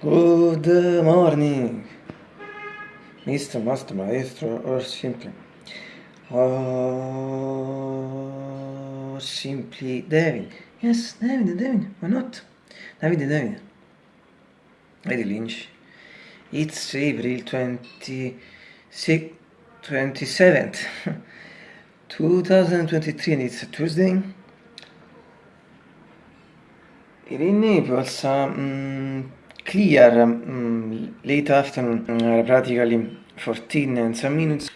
Good morning, Mr. Master Maestro, or simply, or simply David. Yes, David, David, why not? David, David. Lady Lynch. It's April 26, 27th, 2023, and it's a Tuesday. Here in Naples, um, clear mm, late afternoon, uh, practically 14 and some minutes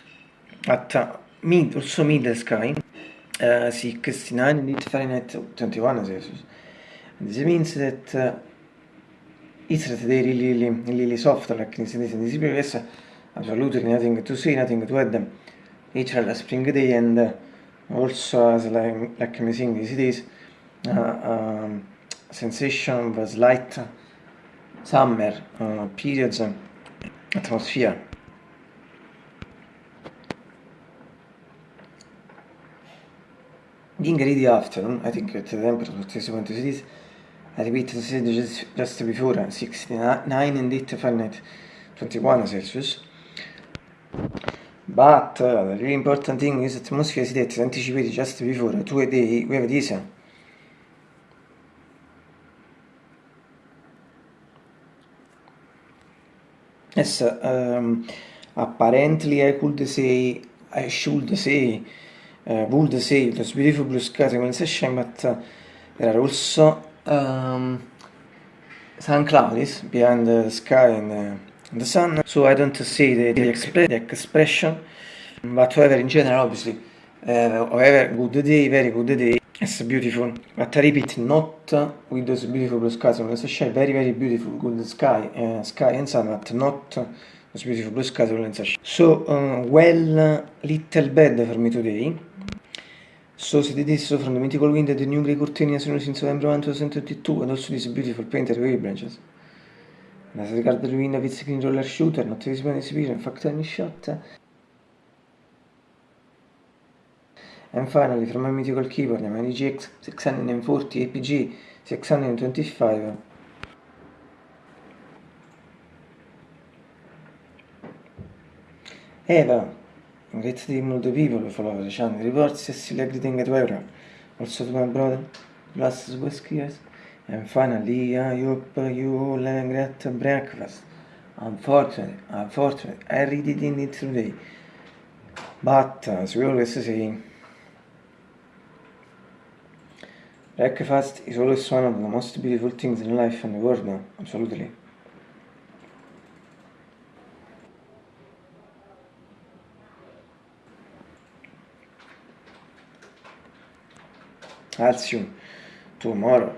at uh, mid, also middle sky, uh, 69 indeed Fahrenheit 21 Celsius. This means that uh, it's today really, really, really soft, like in this, yes, absolutely nothing to say, nothing to add. Each a spring day and uh, also as like, like I'm saying these days, uh, um, sensation was light summer uh, periods atmosphere. Being ready afternoon, I think at the temperature 20 cities, I repeat the said just, just before 69 and 8 Fahrenheit 21 Celsius. But uh, the really important thing is that atmosphere is anticipated just before two a day we have this Yes, um, apparently I could say, I should say, uh, would say it was beautiful blue skies when session, but uh, there are also um, sun clouds behind the sky and, uh, the sun, so I don't see the, the, expre the expression, but however in general obviously, uh, however good day, very good day, it's beautiful, but I repeat, not with those beautiful blue skies. On the sky, very, very beautiful, good sky, uh, sky and sun, but not those beautiful blue skies on the So, uh, well, little bad for me today. So, see this so from the mythical wind the new grey curtain as soon since November 1, 2022, and also this beautiful painted wave branches. And as regards the wind its green roller shooter, not visible in this in fact, any shot. And finally, from my mythical keyboard, my GX 640 APG 625. Eva, great of the people follow the channel. Reports still greeting at Weber. Also to my brother, last whiskey, yes. And finally, I hope you all have a great breakfast. Unfortunately, unfortunately, I really didn't eat today. But, as we always say, Breakfast is always one of the most beautiful things in life and the world now, absolutely. I'll see you tomorrow.